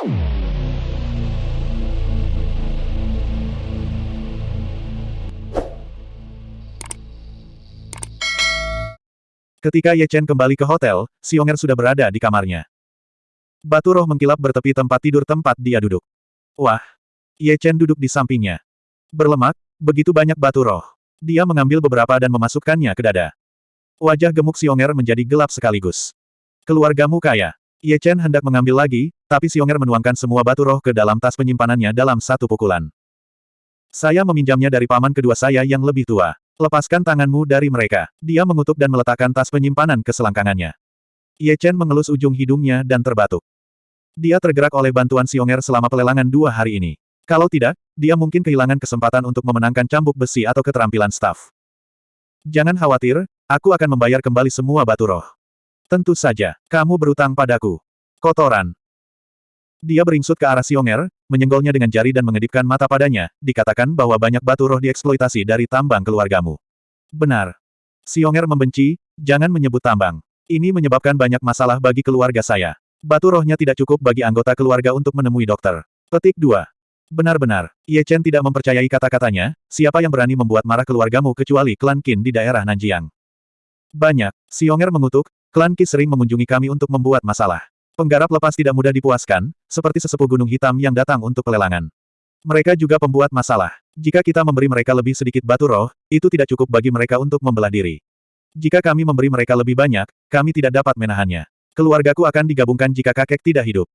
Ketika Ye Chen kembali ke hotel, Xionger sudah berada di kamarnya. Batu roh mengkilap bertepi tempat tidur tempat dia duduk. Wah! Ye Chen duduk di sampingnya. Berlemak, begitu banyak batu roh. Dia mengambil beberapa dan memasukkannya ke dada. Wajah gemuk Xionger menjadi gelap sekaligus. Keluargamu kaya. Ye Chen hendak mengambil lagi, tapi Xionger menuangkan semua batu roh ke dalam tas penyimpanannya dalam satu pukulan. Saya meminjamnya dari paman kedua saya yang lebih tua. Lepaskan tanganmu dari mereka. Dia mengutuk dan meletakkan tas penyimpanan ke selangkangannya. Ye Chen mengelus ujung hidungnya dan terbatuk. Dia tergerak oleh bantuan Xionger selama pelelangan dua hari ini. Kalau tidak, dia mungkin kehilangan kesempatan untuk memenangkan cambuk besi atau keterampilan staf. Jangan khawatir, aku akan membayar kembali semua batu roh. Tentu saja, kamu berutang padaku. Kotoran. Dia beringsut ke arah Xionger, menyenggolnya dengan jari dan mengedipkan mata padanya, dikatakan bahwa banyak batu roh dieksploitasi dari tambang keluargamu. Benar. Xionger membenci, jangan menyebut tambang. Ini menyebabkan banyak masalah bagi keluarga saya. Batu rohnya tidak cukup bagi anggota keluarga untuk menemui dokter. Petik 2. Benar-benar, Ye Chen tidak mempercayai kata-katanya, siapa yang berani membuat marah keluargamu kecuali klan Qin di daerah Nanjiang. Banyak, Xionger mengutuk, klan Qin sering mengunjungi kami untuk membuat masalah. Penggarap lepas tidak mudah dipuaskan, seperti sesepuh gunung hitam yang datang untuk pelelangan. Mereka juga pembuat masalah. Jika kita memberi mereka lebih sedikit batu roh, itu tidak cukup bagi mereka untuk membelah diri. Jika kami memberi mereka lebih banyak, kami tidak dapat menahannya. Keluargaku akan digabungkan jika kakek tidak hidup.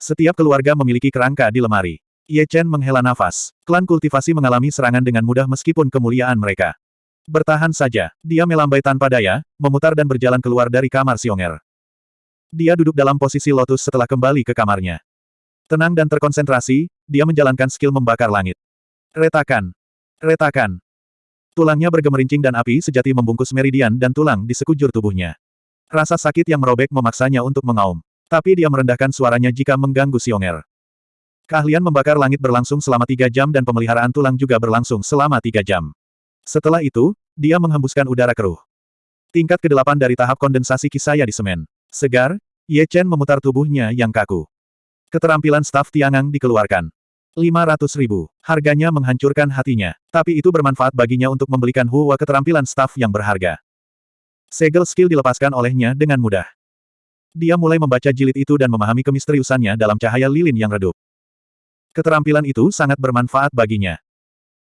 Setiap keluarga memiliki kerangka di lemari. Ye Chen menghela nafas. Klan kultivasi mengalami serangan dengan mudah meskipun kemuliaan mereka. Bertahan saja, dia melambai tanpa daya, memutar dan berjalan keluar dari kamar Xionger. Dia duduk dalam posisi lotus setelah kembali ke kamarnya. Tenang dan terkonsentrasi, dia menjalankan skill membakar langit. Retakan. Retakan. Tulangnya bergemerincing dan api sejati membungkus meridian dan tulang di sekujur tubuhnya. Rasa sakit yang merobek memaksanya untuk mengaum. Tapi dia merendahkan suaranya jika mengganggu Xionger. Keahlian membakar langit berlangsung selama tiga jam dan pemeliharaan tulang juga berlangsung selama tiga jam. Setelah itu, dia menghembuskan udara keruh. Tingkat ke-8 dari tahap kondensasi kisaya di semen. Segar, Ye Chen memutar tubuhnya yang kaku. Keterampilan staf Tiangang dikeluarkan. 500 ribu. Harganya menghancurkan hatinya. Tapi itu bermanfaat baginya untuk membelikan Huwa keterampilan staf yang berharga. Segel skill dilepaskan olehnya dengan mudah. Dia mulai membaca jilid itu dan memahami kemisteriusannya dalam cahaya lilin yang redup. Keterampilan itu sangat bermanfaat baginya.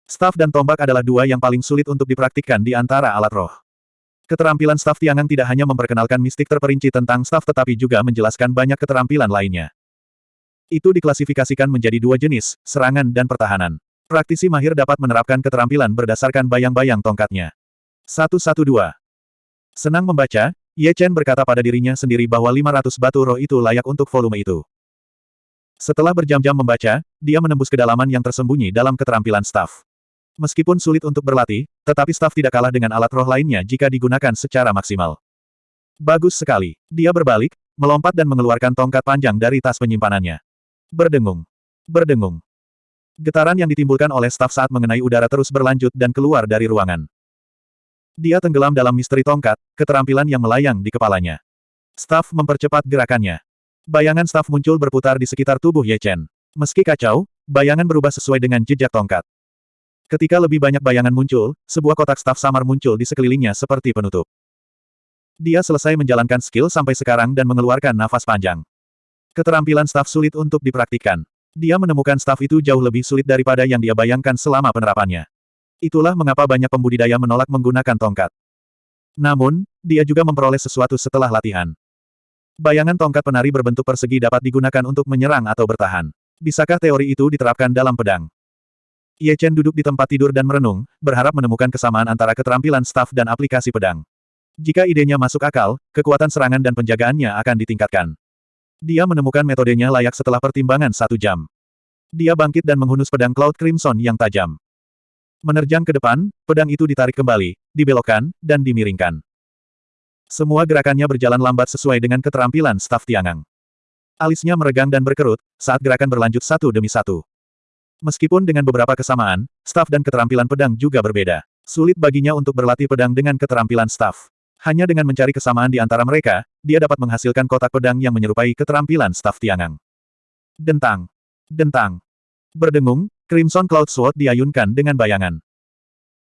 Staf dan tombak adalah dua yang paling sulit untuk dipraktikkan di antara alat roh. Keterampilan staf Tiangang tidak hanya memperkenalkan mistik terperinci tentang staf tetapi juga menjelaskan banyak keterampilan lainnya. Itu diklasifikasikan menjadi dua jenis, serangan dan pertahanan. Praktisi mahir dapat menerapkan keterampilan berdasarkan bayang-bayang tongkatnya. 112. Senang membaca, Ye Chen berkata pada dirinya sendiri bahwa 500 batu roh itu layak untuk volume itu. Setelah berjam-jam membaca, dia menembus kedalaman yang tersembunyi dalam keterampilan staf. Meskipun sulit untuk berlatih, tetapi staf tidak kalah dengan alat roh lainnya jika digunakan secara maksimal. Bagus sekali. Dia berbalik, melompat dan mengeluarkan tongkat panjang dari tas penyimpanannya. Berdengung. Berdengung. Getaran yang ditimbulkan oleh staf saat mengenai udara terus berlanjut dan keluar dari ruangan. Dia tenggelam dalam misteri tongkat, keterampilan yang melayang di kepalanya. Staf mempercepat gerakannya. Bayangan staf muncul berputar di sekitar tubuh Ye Chen. Meski kacau, bayangan berubah sesuai dengan jejak tongkat. Ketika lebih banyak bayangan muncul, sebuah kotak staf samar muncul di sekelilingnya seperti penutup. Dia selesai menjalankan skill sampai sekarang dan mengeluarkan nafas panjang. Keterampilan staf sulit untuk dipraktikkan. Dia menemukan staf itu jauh lebih sulit daripada yang dia bayangkan selama penerapannya. Itulah mengapa banyak pembudidaya menolak menggunakan tongkat. Namun, dia juga memperoleh sesuatu setelah latihan. Bayangan tongkat penari berbentuk persegi dapat digunakan untuk menyerang atau bertahan. Bisakah teori itu diterapkan dalam pedang? Ye Chen duduk di tempat tidur dan merenung, berharap menemukan kesamaan antara keterampilan staf dan aplikasi pedang. Jika idenya masuk akal, kekuatan serangan dan penjagaannya akan ditingkatkan. Dia menemukan metodenya layak setelah pertimbangan satu jam. Dia bangkit dan menghunus pedang Cloud Crimson yang tajam. Menerjang ke depan, pedang itu ditarik kembali, dibelokkan, dan dimiringkan. Semua gerakannya berjalan lambat sesuai dengan keterampilan staf Tiangang. Alisnya meregang dan berkerut, saat gerakan berlanjut satu demi satu. Meskipun dengan beberapa kesamaan, staf dan keterampilan pedang juga berbeda. Sulit baginya untuk berlatih pedang dengan keterampilan staf. Hanya dengan mencari kesamaan di antara mereka, dia dapat menghasilkan kotak pedang yang menyerupai keterampilan staf Tiangang. Dentang. Dentang. Berdengung, Crimson Cloud Sword diayunkan dengan bayangan.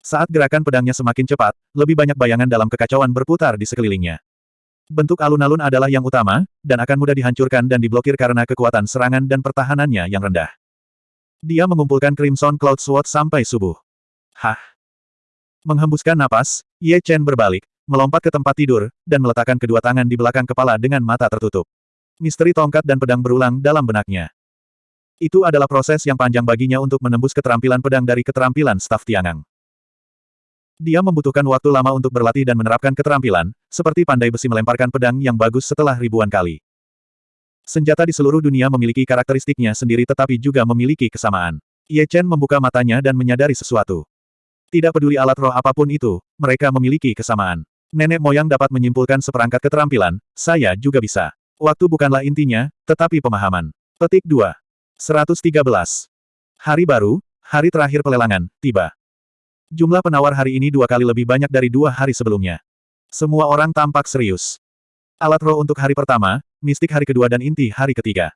Saat gerakan pedangnya semakin cepat, lebih banyak bayangan dalam kekacauan berputar di sekelilingnya. Bentuk alun-alun adalah yang utama, dan akan mudah dihancurkan dan diblokir karena kekuatan serangan dan pertahanannya yang rendah. Dia mengumpulkan Crimson Cloud Sword sampai subuh. Hah? Menghembuskan napas, Ye Chen berbalik, melompat ke tempat tidur, dan meletakkan kedua tangan di belakang kepala dengan mata tertutup. Misteri tongkat dan pedang berulang dalam benaknya. Itu adalah proses yang panjang baginya untuk menembus keterampilan pedang dari keterampilan staf Tiangang. Dia membutuhkan waktu lama untuk berlatih dan menerapkan keterampilan, seperti pandai besi melemparkan pedang yang bagus setelah ribuan kali. Senjata di seluruh dunia memiliki karakteristiknya sendiri tetapi juga memiliki kesamaan. Ye Chen membuka matanya dan menyadari sesuatu. Tidak peduli alat roh apa pun itu, mereka memiliki kesamaan. Nenek moyang dapat menyimpulkan seperangkat keterampilan, saya juga bisa. Waktu bukanlah intinya, tetapi pemahaman. Petik 2. 113. Hari baru, hari terakhir pelelangan, tiba. Jumlah penawar hari ini dua kali lebih banyak dari dua hari sebelumnya. Semua orang tampak serius. Alat roh untuk hari pertama, mistik hari kedua dan inti hari ketiga.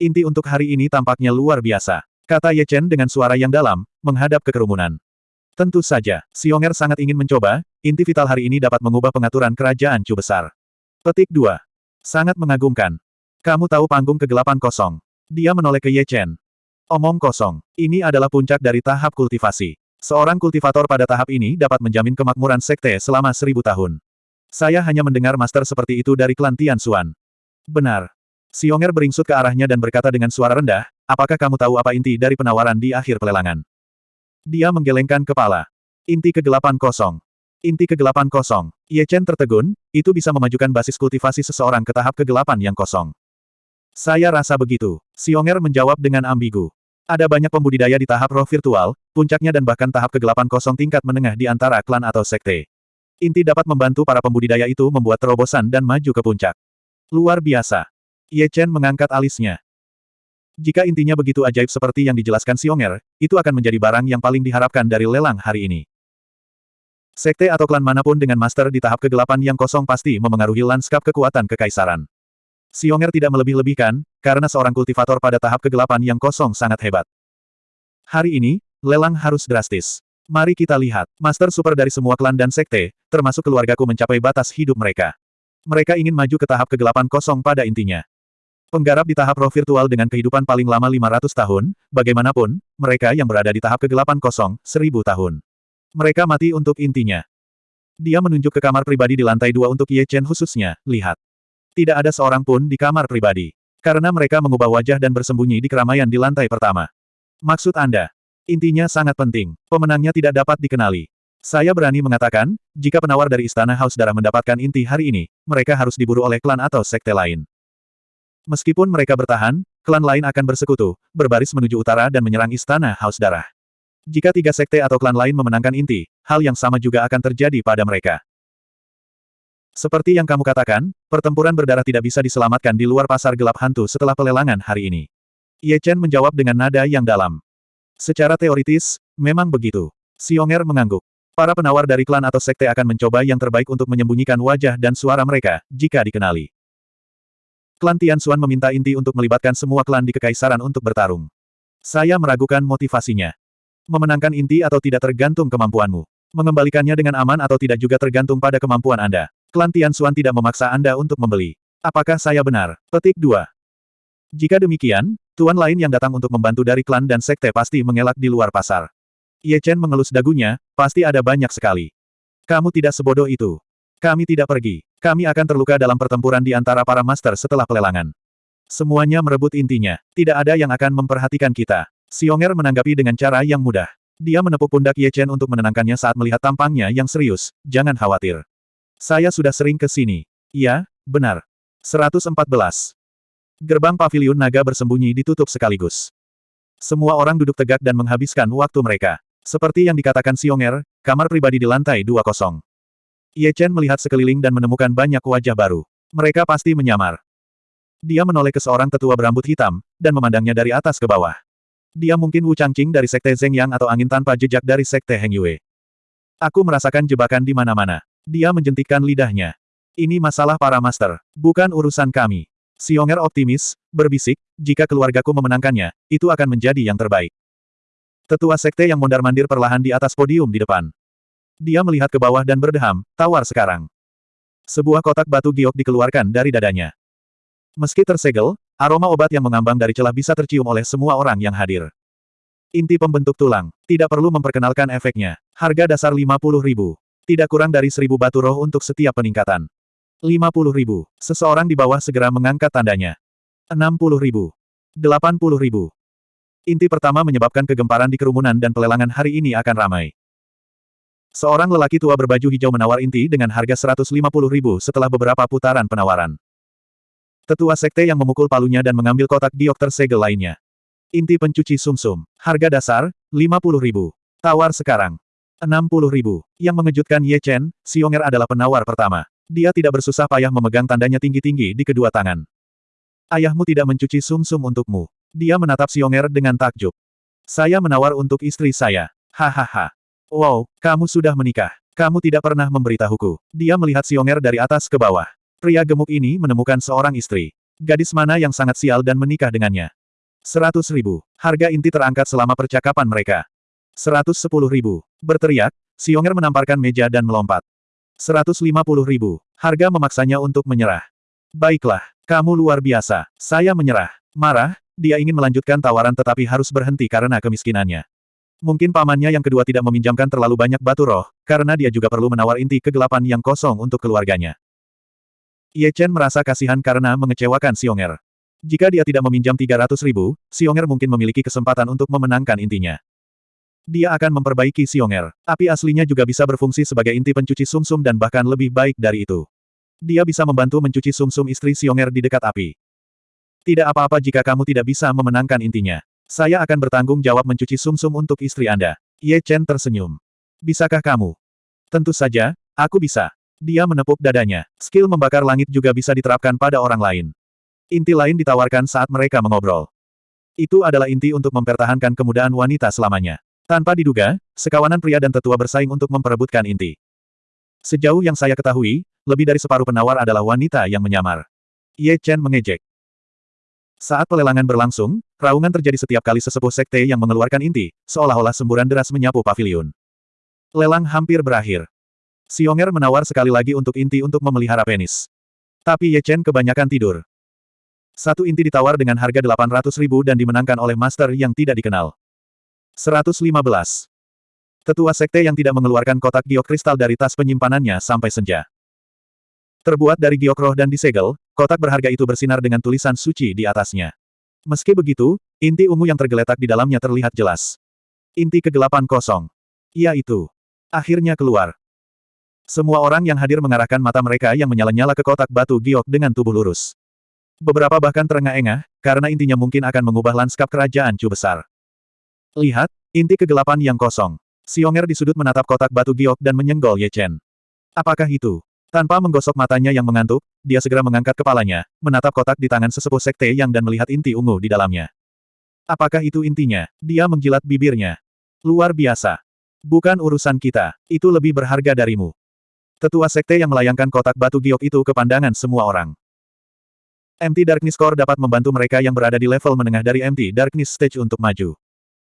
Inti untuk hari ini tampaknya luar biasa. Kata Ye Chen dengan suara yang dalam, menghadap ke kerumunan. Tentu saja, Xionger sangat ingin mencoba, inti vital hari ini dapat mengubah pengaturan kerajaan Chu besar. Petik 2. Sangat mengagumkan. Kamu tahu panggung kegelapan kosong. Dia menoleh ke Ye Chen. Omong kosong. Ini adalah puncak dari tahap kultivasi. Seorang kultivator pada tahap ini dapat menjamin kemakmuran sekte selama seribu tahun. Saya hanya mendengar master seperti itu dari klan Tian Xuan. Benar. Xionger beringsut ke arahnya dan berkata dengan suara rendah, apakah kamu tahu apa inti dari penawaran di akhir pelelangan? Dia menggelengkan kepala. Inti kegelapan kosong. Inti kegelapan kosong. Ye Chen tertegun, itu bisa memajukan basis kultivasi seseorang ke tahap kegelapan yang kosong. Saya rasa begitu. Xionger menjawab dengan ambigu. Ada banyak pembudidaya di tahap roh virtual, puncaknya dan bahkan tahap kegelapan kosong tingkat menengah di antara klan atau sekte. Inti dapat membantu para pembudidaya itu membuat terobosan dan maju ke puncak. Luar biasa. Ye Chen mengangkat alisnya. Jika intinya begitu ajaib seperti yang dijelaskan Xionger, itu akan menjadi barang yang paling diharapkan dari lelang hari ini. Sekte atau klan mana pun dengan master di tahap kegelapan yang kosong pasti memengaruhi lanskap kekuatan kekaisaran. Xionger tidak melebih-lebihkan, karena seorang kultivator pada tahap kegelapan yang kosong sangat hebat. Hari ini, lelang harus drastis. Mari kita lihat, master super dari semua klan dan sekte, termasuk keluargaku mencapai batas hidup mereka. Mereka ingin maju ke tahap kegelapan kosong pada intinya. Penggarap di tahap roh virtual dengan kehidupan paling lama 500 tahun, bagaimanapun, mereka yang berada di tahap kegelapan kosong, 1000 tahun. Mereka mati untuk intinya. Dia menunjuk ke kamar pribadi di lantai dua untuk Ye Chen khususnya, lihat. Tidak ada seorang pun di kamar pribadi. Karena mereka mengubah wajah dan bersembunyi di keramaian di lantai pertama. Maksud Anda? Intinya sangat penting. Pemenangnya tidak dapat dikenali. Saya berani mengatakan, jika penawar dari Istana Haus Darah mendapatkan inti hari ini, mereka harus diburu oleh klan atau sekte lain. Meskipun mereka bertahan, klan lain akan bersekutu, berbaris menuju utara dan menyerang Istana Haus Darah. Jika tiga sekte atau klan lain memenangkan inti, hal yang sama juga akan terjadi pada mereka. Seperti yang kamu katakan, pertempuran berdarah tidak bisa diselamatkan di luar pasar gelap hantu setelah pelelangan hari ini. Ye Chen menjawab dengan nada yang dalam. Secara teoritis, memang begitu. Xionger mengangguk. Para penawar dari klan atau sekte akan mencoba yang terbaik untuk menyembunyikan wajah dan suara mereka, jika dikenali. Klan Tian Xuan meminta inti untuk melibatkan semua klan di kekaisaran untuk bertarung. Saya meragukan motivasinya. Memenangkan inti atau tidak tergantung kemampuanmu. Mengembalikannya dengan aman atau tidak juga tergantung pada kemampuan Anda. Klan Tianxuan tidak memaksa Anda untuk membeli. Apakah saya benar? Petik 2. Jika demikian, tuan lain yang datang untuk membantu dari klan dan sekte pasti mengelak di luar pasar. Ye Chen mengelus dagunya, pasti ada banyak sekali. Kamu tidak sebodoh itu. Kami tidak pergi. Kami akan terluka dalam pertempuran di antara para master setelah pelelangan. Semuanya merebut intinya. Tidak ada yang akan memperhatikan kita. Xionger menanggapi dengan cara yang mudah. Dia menepuk pundak Ye Chen untuk menenangkannya saat melihat tampangnya yang serius. Jangan khawatir. Saya sudah sering ke sini. Iya, benar. 114. Gerbang paviliun naga bersembunyi ditutup sekaligus. Semua orang duduk tegak dan menghabiskan waktu mereka. Seperti yang dikatakan Xionger, kamar pribadi di lantai 20. Ye Chen melihat sekeliling dan menemukan banyak wajah baru. Mereka pasti menyamar. Dia menoleh ke seorang tetua berambut hitam, dan memandangnya dari atas ke bawah. Dia mungkin Wu Changqing dari Sekte Zeng Yang atau angin tanpa jejak dari Sekte Heng Yue. Aku merasakan jebakan di mana-mana. Dia menjentikkan lidahnya. Ini masalah para master, bukan urusan kami. Xionger optimis, berbisik, jika keluargaku memenangkannya, itu akan menjadi yang terbaik. Tetua sekte yang mondar-mandir perlahan di atas podium di depan. Dia melihat ke bawah dan berdeham, tawar sekarang. Sebuah kotak batu giok dikeluarkan dari dadanya. Meski tersegel, aroma obat yang mengambang dari celah bisa tercium oleh semua orang yang hadir. Inti pembentuk tulang. Tidak perlu memperkenalkan efeknya. Harga dasar 50 ribu. Tidak kurang dari seribu batu roh untuk setiap peningkatan. 50 ribu. Seseorang di bawah segera mengangkat tandanya. 60 ribu. 80 ribu. Inti pertama menyebabkan kegemparan di kerumunan dan pelelangan hari ini akan ramai. Seorang lelaki tua berbaju hijau menawar inti dengan harga 150 ribu setelah beberapa putaran penawaran. Tetua sekte yang memukul palunya dan mengambil kotak giok tersegel lainnya. Inti pencuci sumsum. -sum. Harga dasar, 50 ribu. Tawar sekarang. 60 ribu. Yang mengejutkan Ye Chen, Xionger adalah penawar pertama. Dia tidak bersusah payah memegang tandanya tinggi-tinggi di kedua tangan. Ayahmu tidak mencuci sumsum -sum untukmu. Dia menatap Xionger dengan takjub. Saya menawar untuk istri saya. Hahaha. Wow, kamu sudah menikah. Kamu tidak pernah memberitahuku. Dia melihat Xionger dari atas ke bawah. Pria gemuk ini menemukan seorang istri. Gadis mana yang sangat sial dan menikah dengannya. Seratus ribu. Harga inti terangkat selama percakapan mereka. Seratus sepuluh ribu. Berteriak, Xionger menamparkan meja dan melompat. Seratus lima puluh ribu. Harga memaksanya untuk menyerah. Baiklah, kamu luar biasa. Saya menyerah. Marah, dia ingin melanjutkan tawaran tetapi harus berhenti karena kemiskinannya. Mungkin pamannya yang kedua tidak meminjamkan terlalu banyak batu roh, karena dia juga perlu menawar inti kegelapan yang kosong untuk keluarganya. Ye Chen merasa kasihan karena mengecewakan Xionger. Jika dia tidak meminjam 300 ribu, Xionger mungkin memiliki kesempatan untuk memenangkan intinya. Dia akan memperbaiki Xionger. Api aslinya juga bisa berfungsi sebagai inti pencuci sumsum -sum dan bahkan lebih baik dari itu. Dia bisa membantu mencuci sumsum -sum istri Xionger di dekat api. Tidak apa-apa jika kamu tidak bisa memenangkan intinya. Saya akan bertanggung jawab mencuci sumsum -sum untuk istri Anda. Ye Chen tersenyum. Bisakah kamu? Tentu saja, aku bisa. Dia menepuk dadanya. Skill membakar langit juga bisa diterapkan pada orang lain. Inti lain ditawarkan saat mereka mengobrol. Itu adalah inti untuk mempertahankan kemudahan wanita selamanya. Tanpa diduga, sekawanan pria dan tetua bersaing untuk memperebutkan inti. Sejauh yang saya ketahui, lebih dari separuh penawar adalah wanita yang menyamar. Ye Chen mengejek. Saat pelelangan berlangsung, raungan terjadi setiap kali sesepuh sekte yang mengeluarkan inti, seolah-olah semburan deras menyapu paviliun. Lelang hampir berakhir. Xionger menawar sekali lagi untuk inti untuk memelihara penis. Tapi Ye Chen kebanyakan tidur. Satu inti ditawar dengan harga 800 ribu dan dimenangkan oleh master yang tidak dikenal. 115. Tetua sekte yang tidak mengeluarkan kotak giok kristal dari tas penyimpanannya sampai senja. Terbuat dari giok roh dan disegel, kotak berharga itu bersinar dengan tulisan suci di atasnya. Meski begitu, inti ungu yang tergeletak di dalamnya terlihat jelas. Inti kegelapan kosong. Ia itu. Akhirnya keluar. Semua orang yang hadir mengarahkan mata mereka yang menyala-nyala ke kotak batu giok dengan tubuh lurus. Beberapa bahkan terengah-engah, karena intinya mungkin akan mengubah lanskap kerajaan Chu besar. Lihat, inti kegelapan yang kosong. Xionger di sudut menatap kotak batu giok dan menyenggol Ye Chen. Apakah itu? Tanpa menggosok matanya yang mengantuk, dia segera mengangkat kepalanya, menatap kotak di tangan sesepuh sekte yang dan melihat inti ungu di dalamnya. Apakah itu intinya? Dia menjilat bibirnya. Luar biasa. Bukan urusan kita, itu lebih berharga darimu. Tetua sekte yang melayangkan kotak batu giok itu ke pandangan semua orang. MT Darkness Core dapat membantu mereka yang berada di level menengah dari MT Darkness Stage untuk maju.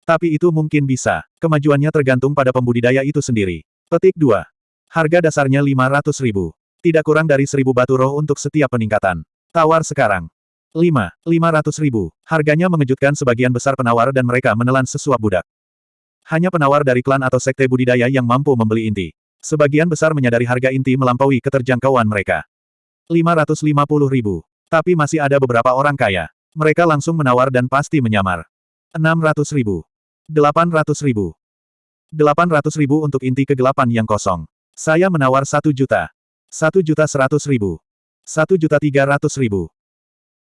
Tapi itu mungkin bisa. Kemajuannya tergantung pada pembudidaya itu sendiri. Petik 2. Harga dasarnya 500 ribu. Tidak kurang dari 1000 batu roh untuk setiap peningkatan. Tawar sekarang. 5. 500 ribu. Harganya mengejutkan sebagian besar penawar dan mereka menelan sesuap budak. Hanya penawar dari klan atau sekte budidaya yang mampu membeli inti. Sebagian besar menyadari harga inti melampaui keterjangkauan mereka. 550 ribu. Tapi masih ada beberapa orang kaya. Mereka langsung menawar dan pasti menyamar. 600 ribu. 800 ribu. 800 ribu untuk inti kegelapan yang kosong. Saya menawar 1 juta. 1 juta 100 ribu. 1 juta 300 ribu.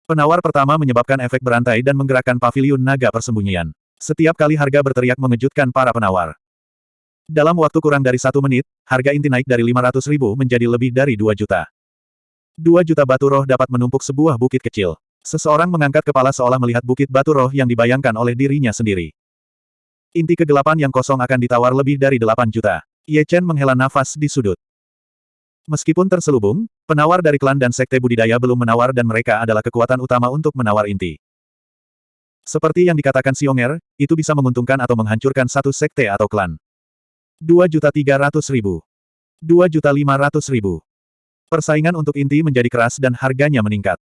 Penawar pertama menyebabkan efek berantai dan menggerakkan paviliun naga persembunyian. Setiap kali harga berteriak mengejutkan para penawar. Dalam waktu kurang dari satu menit, harga inti naik dari 500 ribu menjadi lebih dari 2 juta. 2 juta batu roh dapat menumpuk sebuah bukit kecil. Seseorang mengangkat kepala seolah melihat bukit batu roh yang dibayangkan oleh dirinya sendiri. Inti kegelapan yang kosong akan ditawar lebih dari 8 juta. Ye Chen menghela nafas di sudut. Meskipun terselubung, penawar dari klan dan sekte budidaya belum menawar dan mereka adalah kekuatan utama untuk menawar inti. Seperti yang dikatakan Xionger, itu bisa menguntungkan atau menghancurkan satu sekte atau klan. 2.300.000. 2.500.000. Persaingan untuk inti menjadi keras dan harganya meningkat.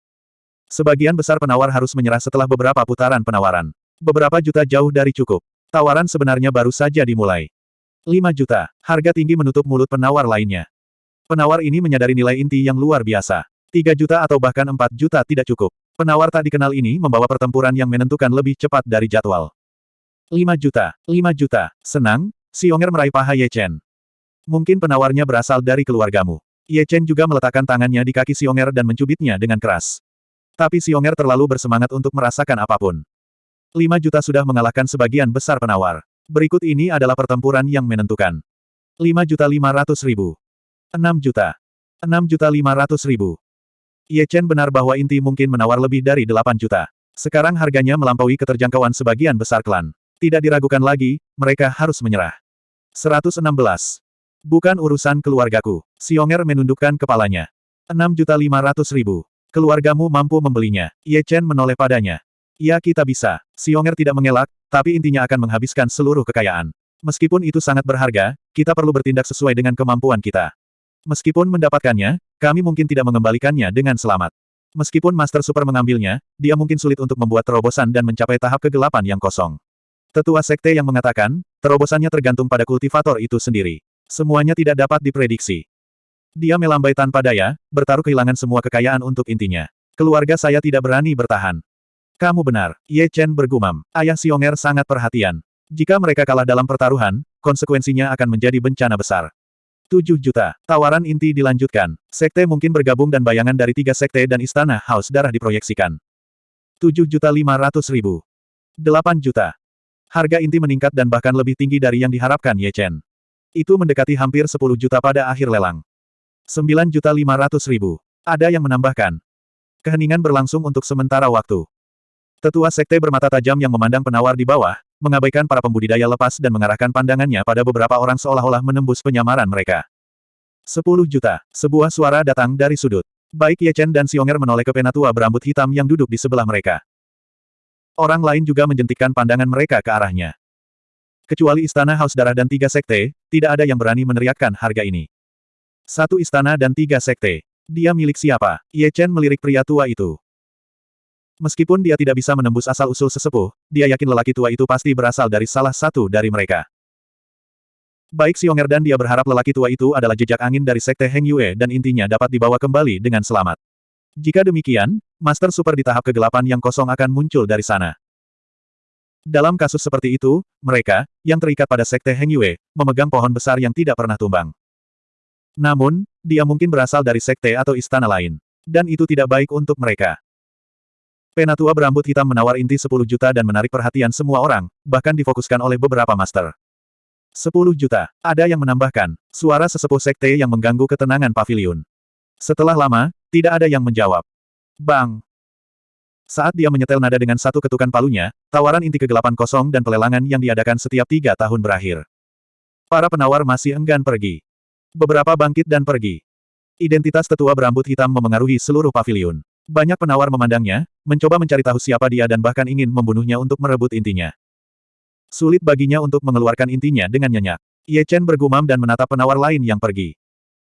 Sebagian besar penawar harus menyerah setelah beberapa putaran penawaran. Beberapa juta jauh dari cukup. Tawaran sebenarnya baru saja dimulai. 5 juta. Harga tinggi menutup mulut penawar lainnya. Penawar ini menyadari nilai inti yang luar biasa. 3 juta atau bahkan 4 juta tidak cukup. Penawar tak dikenal ini membawa pertempuran yang menentukan lebih cepat dari jadwal. 5 juta, 5 juta. Senang, Xionger meraih paha Ye Chen. Mungkin penawarnya berasal dari keluargamu. Ye Chen juga meletakkan tangannya di kaki Xionger dan mencubitnya dengan keras. Tapi Xionger terlalu bersemangat untuk merasakan apa pun. 5 juta sudah mengalahkan sebagian besar penawar. Berikut ini adalah pertempuran yang menentukan. 5 juta 500 ribu. 6 juta. 6 juta 500 ribu. Ye Chen benar bahwa inti mungkin menawar lebih dari 8 juta. Sekarang harganya melampaui keterjangkauan sebagian besar klan. Tidak diragukan lagi, mereka harus menyerah. 116. Bukan urusan keluargaku. Xionger menundukkan kepalanya. 6 juta 500 ribu. Keluargamu mampu membelinya. Ye Chen menoleh padanya. Ya kita bisa. Xionger tidak mengelak, tapi intinya akan menghabiskan seluruh kekayaan. Meskipun itu sangat berharga, kita perlu bertindak sesuai dengan kemampuan kita. Meskipun mendapatkannya, kami mungkin tidak mengembalikannya dengan selamat. Meskipun Master Super mengambilnya, dia mungkin sulit untuk membuat terobosan dan mencapai tahap kegelapan yang kosong. Tetua Sekte yang mengatakan, terobosannya tergantung pada kultivator itu sendiri. Semuanya tidak dapat diprediksi. Dia melambai tanpa daya, bertaruh kehilangan semua kekayaan untuk intinya. Keluarga saya tidak berani bertahan. Kamu benar, Ye Chen bergumam. Ayah Xionger sangat perhatian. Jika mereka kalah dalam pertaruhan, konsekuensinya akan menjadi bencana besar. 7 juta. Tawaran inti dilanjutkan. Sekte mungkin bergabung dan bayangan dari tiga sekte dan istana haus darah diproyeksikan. 7 juta 500 ribu. 8 juta. Harga inti meningkat dan bahkan lebih tinggi dari yang diharapkan Ye Chen. Itu mendekati hampir 10 juta pada akhir lelang. 9 juta 500 ribu. Ada yang menambahkan. Keheningan berlangsung untuk sementara waktu. Tetua sekte bermata tajam yang memandang penawar di bawah, mengabaikan para pembudidaya lepas dan mengarahkan pandangannya pada beberapa orang seolah-olah menembus penyamaran mereka. Sepuluh juta. Sebuah suara datang dari sudut. Baik Ye Chen dan Xionger menoleh ke penatua berambut hitam yang duduk di sebelah mereka. Orang lain juga menjentikkan pandangan mereka ke arahnya. Kecuali istana Haus Darah dan tiga sekte, tidak ada yang berani meneriakkan harga ini. Satu istana dan tiga sekte. Dia milik siapa? Ye Chen melirik pria tua itu. Meskipun dia tidak bisa menembus asal-usul sesepuh, dia yakin lelaki tua itu pasti berasal dari salah satu dari mereka. Baik Xionger dan dia berharap lelaki tua itu adalah jejak angin dari Sekte Heng Yue dan intinya dapat dibawa kembali dengan selamat. Jika demikian, Master Super di tahap kegelapan yang kosong akan muncul dari sana. Dalam kasus seperti itu, mereka, yang terikat pada Sekte Heng Yue, memegang pohon besar yang tidak pernah tumbang. Namun, dia mungkin berasal dari sekte atau istana lain. Dan itu tidak baik untuk mereka. Penatua berambut hitam menawar inti 10 juta dan menarik perhatian semua orang, bahkan difokuskan oleh beberapa master. 10 juta. Ada yang menambahkan, suara sesepuh sekte yang mengganggu ketenangan pavilion. Setelah lama, tidak ada yang menjawab. Bang! Saat dia menyetel nada dengan satu ketukan palunya, tawaran inti kegelapan kosong dan pelelangan yang diadakan setiap tiga tahun berakhir. Para penawar masih enggan pergi. Beberapa bangkit dan pergi. Identitas tetua berambut hitam memengaruhi seluruh pavilion. Banyak penawar memandangnya, mencoba mencari tahu siapa dia dan bahkan ingin membunuhnya untuk merebut intinya. Sulit baginya untuk mengeluarkan intinya dengan nyenyak. Ye Chen bergumam dan menatap penawar lain yang pergi.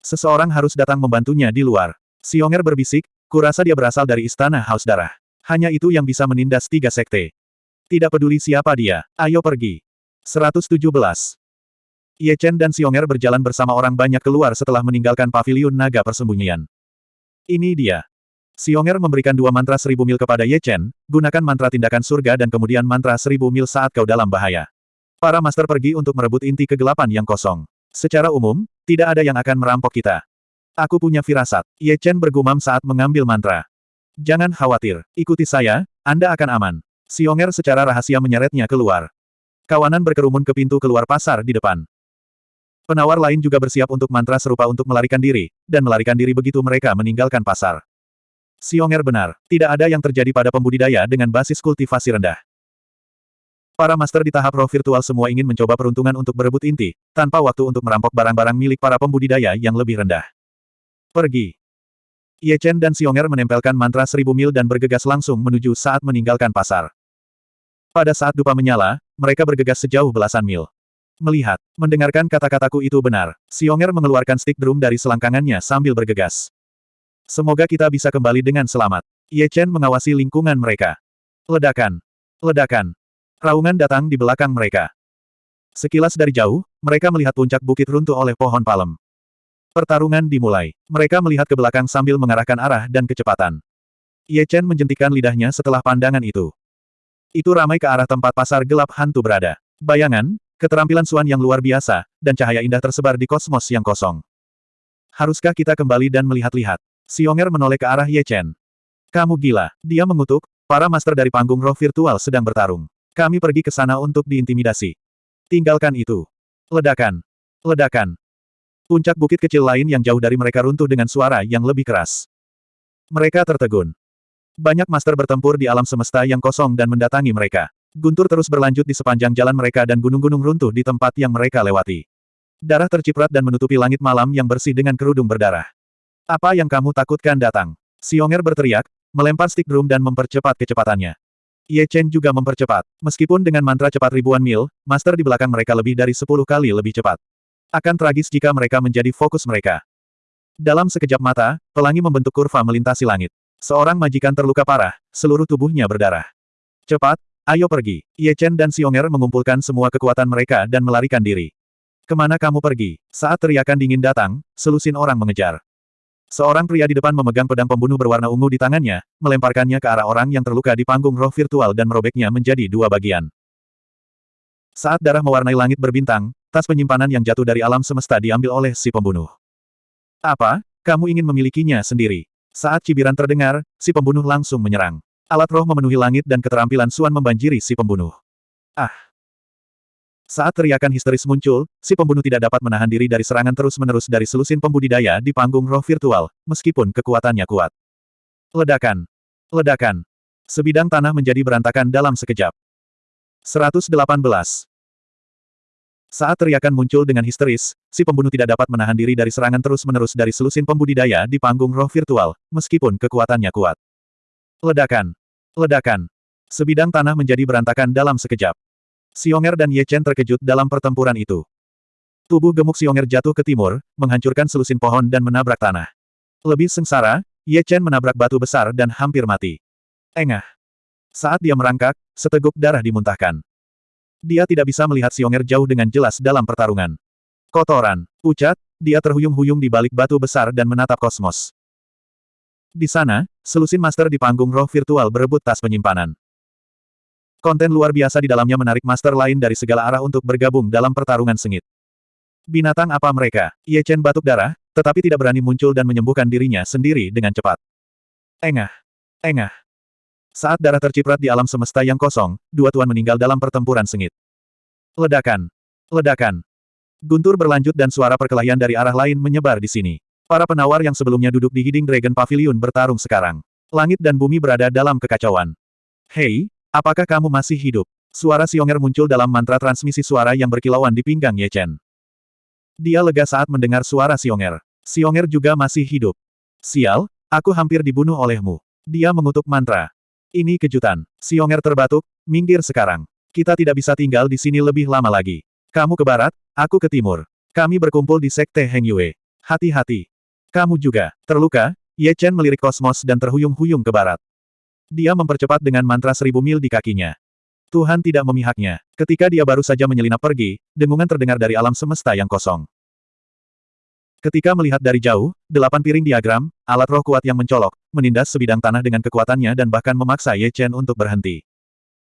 Seseorang harus datang membantunya di luar. Xionger berbisik, kurasa dia berasal dari istana Haus Darah. Hanya itu yang bisa menindas tiga sekte. Tidak peduli siapa dia, ayo pergi. 117. Ye Chen dan Xionger berjalan bersama orang banyak keluar setelah meninggalkan pavilion naga persembunyian. Ini dia. Xionger memberikan dua mantra seribu mil kepada Ye Chen, gunakan mantra tindakan surga dan kemudian mantra seribu mil saat kau dalam bahaya. Para master pergi untuk merebut inti kegelapan yang kosong. Secara umum, tidak ada yang akan merampok kita. Aku punya firasat. Ye Chen bergumam saat mengambil mantra. Jangan khawatir, ikuti saya, Anda akan aman. Xionger secara rahasia menyeretnya keluar. Kawanan berkerumun ke pintu keluar pasar di depan. Penawar lain juga bersiap untuk mantra serupa untuk melarikan diri, dan melarikan diri begitu mereka meninggalkan pasar. Xionger benar, tidak ada yang terjadi pada pembudidaya dengan basis kultivasi rendah. Para master di tahap roh virtual semua ingin mencoba peruntungan untuk berebut inti, tanpa waktu untuk merampok barang-barang milik para pembudidaya yang lebih rendah. Pergi. Ye Chen dan Xionger menempelkan mantra seribu mil dan bergegas langsung menuju saat meninggalkan pasar. Pada saat dupa menyala, mereka bergegas sejauh belasan mil. Melihat, mendengarkan kata-kataku itu benar, Xionger mengeluarkan stick drum dari selangkangannya sambil bergegas. Semoga kita bisa kembali dengan selamat. Ye Chen mengawasi lingkungan mereka. Ledakan. Ledakan. Raungan datang di belakang mereka. Sekilas dari jauh, mereka melihat puncak bukit runtuh oleh pohon palem. Pertarungan dimulai. Mereka melihat ke belakang sambil mengarahkan arah dan kecepatan. Ye Chen menjentikan lidahnya setelah pandangan itu. Itu ramai ke arah tempat pasar gelap hantu berada. Bayangan, keterampilan Suan yang luar biasa, dan cahaya indah tersebar di kosmos yang kosong. Haruskah kita kembali dan melihat-lihat? Xionger menoleh ke arah Ye Chen. Kamu gila. Dia mengutuk, para master dari panggung roh virtual sedang bertarung. Kami pergi ke sana untuk diintimidasi. Tinggalkan itu. Ledakan. Ledakan. Puncak bukit kecil lain yang jauh dari mereka runtuh dengan suara yang lebih keras. Mereka tertegun. Banyak master bertempur di alam semesta yang kosong dan mendatangi mereka. Guntur terus berlanjut di sepanjang jalan mereka dan gunung-gunung runtuh di tempat yang mereka lewati. Darah terciprat dan menutupi langit malam yang bersih dengan kerudung berdarah. Apa yang kamu takutkan datang? Xionger berteriak, melempar stick drum dan mempercepat kecepatannya. Ye Chen juga mempercepat. Meskipun dengan mantra cepat ribuan mil, master di belakang mereka lebih dari sepuluh kali lebih cepat. Akan tragis jika mereka menjadi fokus mereka. Dalam sekejap mata, pelangi membentuk kurva melintasi langit. Seorang majikan terluka parah, seluruh tubuhnya berdarah. Cepat, ayo pergi. Ye Chen dan Xionger mengumpulkan semua kekuatan mereka dan melarikan diri. Ke mana kamu pergi? Saat teriakan dingin datang, selusin orang mengejar. Seorang pria di depan memegang pedang pembunuh berwarna ungu di tangannya, melemparkannya ke arah orang yang terluka di panggung roh virtual dan merobeknya menjadi dua bagian. Saat darah mewarnai langit berbintang, Tas penyimpanan yang jatuh dari alam semesta diambil oleh si pembunuh. Apa? Kamu ingin memilikinya sendiri? Saat cibiran terdengar, si pembunuh langsung menyerang. Alat roh memenuhi langit dan keterampilan Suan membanjiri si pembunuh. Ah! Saat teriakan histeris muncul, si pembunuh tidak dapat menahan diri dari serangan terus-menerus dari selusin pembudidaya di panggung roh virtual, meskipun kekuatannya kuat. Ledakan! Ledakan! Sebidang tanah menjadi berantakan dalam sekejap. 118. Saat teriakan muncul dengan histeris, si pembunuh tidak dapat menahan diri dari serangan terus-menerus dari selusin pembudidaya di panggung roh virtual, meskipun kekuatannya kuat. Ledakan! Ledakan! Sebidang tanah menjadi berantakan dalam sekejap. Xionger dan Ye Chen terkejut dalam pertempuran itu. Tubuh gemuk Xionger jatuh ke timur, menghancurkan selusin pohon dan menabrak tanah. Lebih sengsara, Ye Chen menabrak batu besar dan hampir mati. Engah! Saat dia merangkak, seteguk darah dimuntahkan. Dia tidak bisa melihat Xionger jauh dengan jelas dalam pertarungan. Kotoran. Pucat, dia terhuyung-huyung di balik batu besar dan menatap kosmos. Di sana, selusin master di panggung roh virtual berebut tas penyimpanan. Konten luar biasa di dalamnya menarik master lain dari segala arah untuk bergabung dalam pertarungan sengit. Binatang apa mereka? Ye Chen batuk darah, tetapi tidak berani muncul dan menyembuhkan dirinya sendiri dengan cepat. Engah. Engah. Saat darah terciprat di alam semesta yang kosong, dua tuan meninggal dalam pertempuran sengit. Ledakan! Ledakan! Guntur berlanjut dan suara perkelahian dari arah lain menyebar di sini. Para penawar yang sebelumnya duduk di Hiding Dragon Pavilion bertarung sekarang. Langit dan bumi berada dalam kekacauan. Hei, apakah kamu masih hidup? Suara Xionger muncul dalam mantra transmisi suara yang berkilauan di pinggang Ye Chen. Dia lega saat mendengar suara Xionger. Xionger juga masih hidup. Sial, aku hampir dibunuh olehmu. Dia mengutuk mantra. Ini kejutan. Xionger terbatuk, minggir sekarang. Kita tidak bisa tinggal di sini lebih lama lagi. Kamu ke barat, aku ke timur. Kami berkumpul di Sekte Heng Yue. Hati-hati. Kamu juga. Terluka, Ye Chen melirik kosmos dan terhuyung-huyung ke barat. Dia mempercepat dengan mantra seribu mil di kakinya. Tuhan tidak memihaknya. Ketika dia baru saja menyelinap pergi, dengungan terdengar dari alam semesta yang kosong. Ketika melihat dari jauh, delapan piring diagram, alat roh kuat yang mencolok, menindas sebidang tanah dengan kekuatannya dan bahkan memaksa Ye Chen untuk berhenti.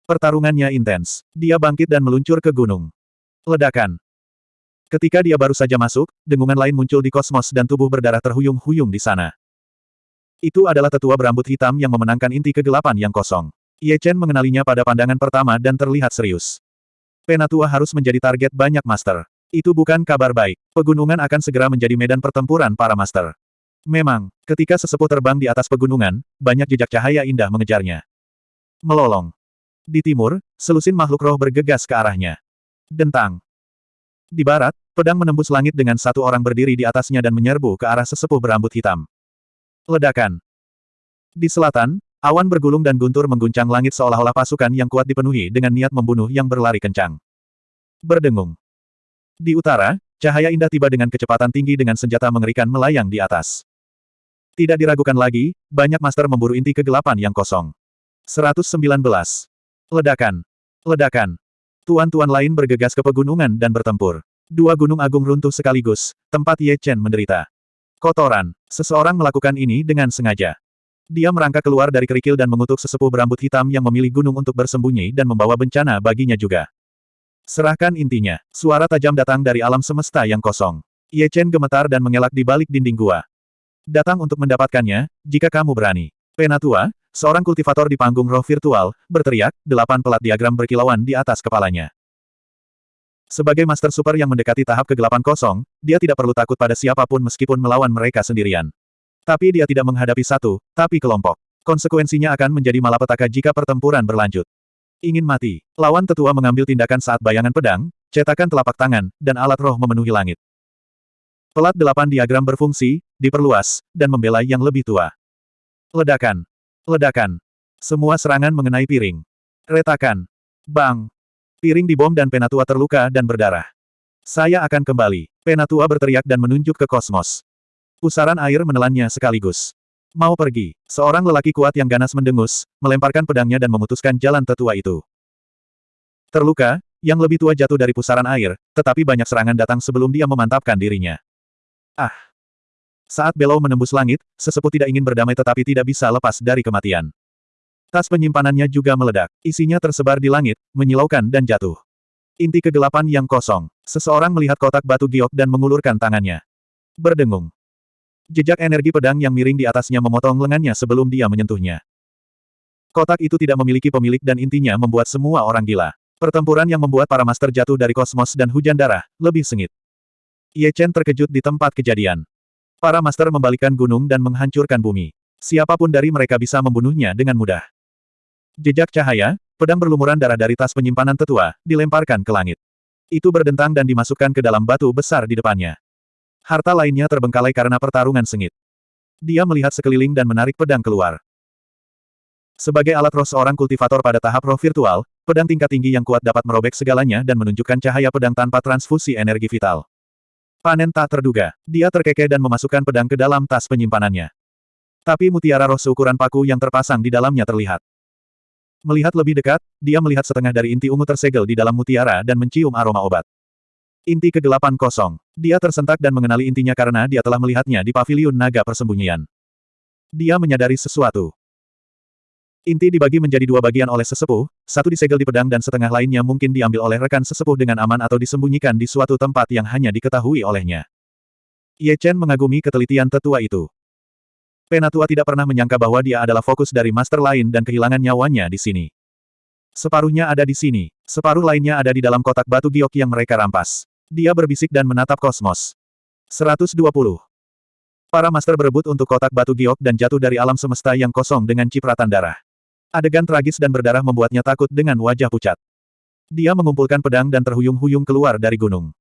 Pertarungannya intens. Dia bangkit dan meluncur ke gunung. Ledakan. Ketika dia baru saja masuk, dengungan lain muncul di kosmos dan tubuh berdarah terhuyung-huyung di sana. Itu adalah tetua berambut hitam yang memenangkan inti kegelapan yang kosong. Ye Chen mengenalinya pada pandangan pertama dan terlihat serius. Penatua harus menjadi target banyak master. Itu bukan kabar baik. Pegunungan akan segera menjadi medan pertempuran para master. Memang, ketika sesepuh terbang di atas pegunungan, banyak jejak cahaya indah mengejarnya. Melolong. Di timur, selusin makhluk roh bergegas ke arahnya. Dentang. Di barat, Pedang menembus langit dengan satu orang berdiri di atasnya dan menyerbu ke arah sesepuh berambut hitam. Ledakan. Di selatan, awan bergulung dan guntur mengguncang langit seolah-olah pasukan yang kuat dipenuhi dengan niat membunuh yang berlari kencang. Berdengung. Di utara, cahaya indah tiba dengan kecepatan tinggi dengan senjata mengerikan melayang di atas. Tidak diragukan lagi, banyak master memburu inti kegelapan yang kosong. 119. Ledakan. Ledakan. Tuan-tuan lain bergegas ke pegunungan dan bertempur. Dua gunung agung runtuh sekaligus, tempat Ye Chen menderita. Kotoran. Seseorang melakukan ini dengan sengaja. Dia merangkak keluar dari kerikil dan mengutuk sesepuh berambut hitam yang memilih gunung untuk bersembunyi dan membawa bencana baginya juga. Serahkan intinya. Suara tajam datang dari alam semesta yang kosong. Ye Chen gemetar dan mengelak di balik dinding gua. Datang untuk mendapatkannya, jika kamu berani. Penatua, seorang kultivator di panggung roh virtual, berteriak, delapan pelat diagram berkilauan di atas kepalanya. Sebagai Master Super yang mendekati tahap kegelapan kosong, dia tidak perlu takut pada siapa pun meskipun melawan mereka sendirian. Tapi dia tidak menghadapi satu, tapi kelompok. Konsekuensinya akan menjadi malapetaka jika pertempuran berlanjut. Ingin mati. Lawan tetua mengambil tindakan saat bayangan pedang, cetakan telapak tangan, dan alat roh memenuhi langit. Pelat delapan diagram berfungsi, diperluas, dan membela yang lebih tua. Ledakan. Ledakan. Semua serangan mengenai piring. Retakan. Bang. Piring dibom dan penatua terluka dan berdarah. Saya akan kembali. Penatua berteriak dan menunjuk ke kosmos. Pusaran air menelannya sekaligus. Mau pergi. Seorang lelaki kuat yang ganas mendengus, melemparkan pedangnya dan memutuskan jalan tetua itu. Terluka, yang lebih tua jatuh dari pusaran air, tetapi banyak serangan datang sebelum dia memantapkan dirinya. Ah! Saat Belau menembus langit, sesepuh tidak ingin berdamai tetapi tidak bisa lepas dari kematian. Tas penyimpanannya juga meledak. Isinya tersebar di langit, menyilaukan dan jatuh. Inti kegelapan yang kosong. Seseorang melihat kotak batu giok dan mengulurkan tangannya. Berdengung. Jejak energi pedang yang miring di atasnya memotong lengannya sebelum dia menyentuhnya. Kotak itu tidak memiliki pemilik dan intinya membuat semua orang gila. Pertempuran yang membuat para master jatuh dari kosmos dan hujan darah, lebih sengit. Ye Chen terkejut di tempat kejadian. Para master membalikan gunung dan menghancurkan bumi. Siapa pun dari mereka bisa membunuhnya dengan mudah. Jejak cahaya, pedang berlumuran darah dari tas penyimpanan tetua, dilemparkan ke langit. Itu berdentang dan dimasukkan ke dalam batu besar di depannya. Harta lainnya terbengkalai karena pertarungan sengit. Dia melihat sekeliling dan menarik pedang keluar. Sebagai alat roh seorang kultivator pada tahap roh virtual, pedang tingkat tinggi yang kuat dapat merobek segalanya dan menunjukkan cahaya pedang tanpa transfusi energi vital. Panen tak terduga. Dia terkekeh dan memasukkan pedang ke dalam tas penyimpanannya. Tapi mutiara roh seukuran paku yang terpasang di dalamnya terlihat. Melihat lebih dekat, dia melihat setengah dari inti ungu tersegel di dalam mutiara dan mencium aroma obat. Inti kegelapan kosong. Dia tersentak dan mengenali intinya karena dia telah melihatnya di paviliun naga persembunyian. Dia menyadari sesuatu. Inti dibagi menjadi dua bagian oleh sesepuh, satu disegel di pedang dan setengah lainnya mungkin diambil oleh rekan sesepuh dengan aman atau disembunyikan di suatu tempat yang hanya diketahui olehnya. Ye Chen mengagumi ketelitian tetua itu. Penatua tidak pernah menyangka bahwa dia adalah fokus dari master lain dan kehilangan nyawanya di sini. Separuhnya ada di sini, separuh lainnya ada di dalam kotak batu giok yang mereka rampas. Dia berbisik dan menatap kosmos. 120. Para master berebut untuk kotak batu giok dan jatuh dari alam semesta yang kosong dengan cipratan darah. Adegan tragis dan berdarah membuatnya takut dengan wajah pucat. Dia mengumpulkan pedang dan terhuyung-huyung keluar dari gunung.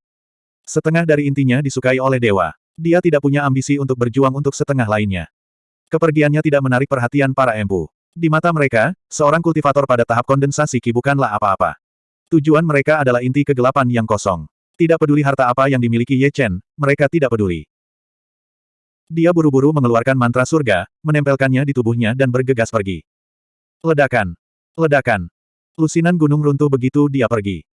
Setengah dari intinya disukai oleh dewa. Dia tidak punya ambisi untuk berjuang untuk setengah lainnya. Kepergiannya tidak menarik perhatian para empu. Di mata mereka, seorang kultivator pada tahap kondensasi ki bukanlah apa-apa. Tujuan mereka adalah inti kegelapan yang kosong. Tidak peduli harta apa yang dimiliki Ye Chen, mereka tidak peduli. Dia buru-buru mengeluarkan mantra surga, menempelkannya di tubuhnya dan bergegas pergi. Ledakan. Ledakan. Lusinan gunung runtuh begitu dia pergi.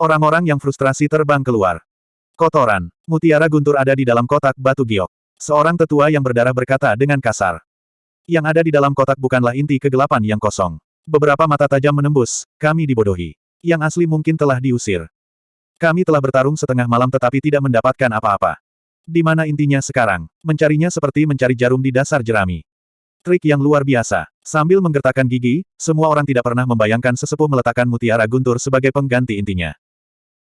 Orang-orang yang frustrasi terbang keluar. Kotoran. Mutiara guntur ada di dalam kotak batu giok. Seorang tetua yang berdarah berkata dengan kasar. Yang ada di dalam kotak bukanlah inti kegelapan yang kosong. Beberapa mata tajam menembus, kami dibodohi. Yang asli mungkin telah diusir. Kami telah bertarung setengah malam tetapi tidak mendapatkan apa-apa. Di mana intinya sekarang? Mencarinya seperti mencari jarum di dasar jerami. Trik yang luar biasa. Sambil menggertakkan gigi, semua orang tidak pernah membayangkan sesepuh meletakkan mutiara guntur sebagai pengganti intinya.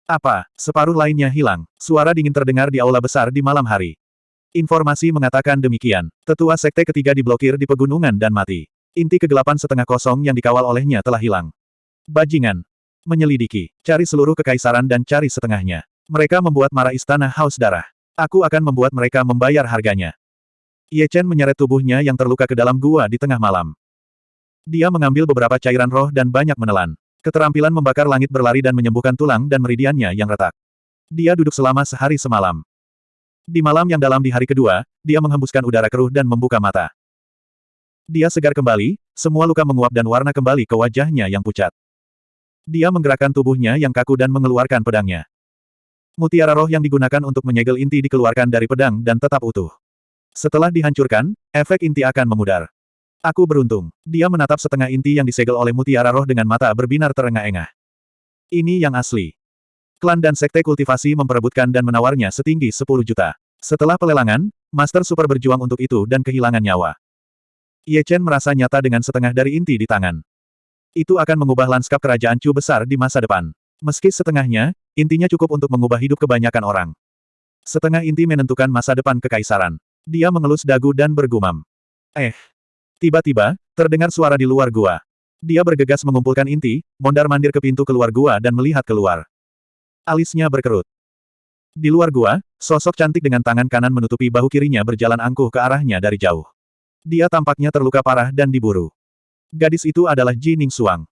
Apa? Separuh lainnya hilang. Suara dingin terdengar di aula besar di malam hari. Informasi mengatakan demikian. Tetua sekte ketiga diblokir di pegunungan dan mati. Inti kegelapan setengah kosong yang dikawal olehnya telah hilang. Bajingan. Menyelidiki. Cari seluruh kekaisaran dan cari setengahnya. Mereka membuat marah istana haus darah. Aku akan membuat mereka membayar harganya. Ye Chen menyeret tubuhnya yang terluka ke dalam gua di tengah malam. Dia mengambil beberapa cairan roh dan banyak menelan. Keterampilan membakar langit berlari dan menyembuhkan tulang dan meridiannya yang retak. Dia duduk selama sehari semalam. Di malam yang dalam di hari kedua, dia menghembuskan udara keruh dan membuka mata. Dia segar kembali, semua luka menguap dan warna kembali ke wajahnya yang pucat. Dia menggerakkan tubuhnya yang kaku dan mengeluarkan pedangnya. Mutiara roh yang digunakan untuk menyegel inti dikeluarkan dari pedang dan tetap utuh. Setelah dihancurkan, efek inti akan memudar. Aku beruntung. Dia menatap setengah inti yang disegel oleh mutiara roh dengan mata berbinar terengah-engah. Ini yang asli. Klan dan sekte kultivasi memperebutkan dan menawarnya setinggi 10 juta. Setelah pelelangan, Master Super berjuang untuk itu dan kehilangan nyawa. Ye Chen merasa nyata dengan setengah dari inti di tangan. Itu akan mengubah lanskap kerajaan Chu besar di masa depan. Meski setengahnya, intinya cukup untuk mengubah hidup kebanyakan orang. Setengah inti menentukan masa depan kekaisaran. Dia mengelus dagu dan bergumam. Eh, Tiba-tiba, terdengar suara di luar gua. Dia bergegas mengumpulkan inti, mondar-mandir ke pintu keluar gua dan melihat keluar. Alisnya berkerut. Di luar gua, sosok cantik dengan tangan kanan menutupi bahu kirinya berjalan angkuh ke arahnya dari jauh. Dia tampaknya terluka parah dan diburu. Gadis itu adalah Ji Ning Suang.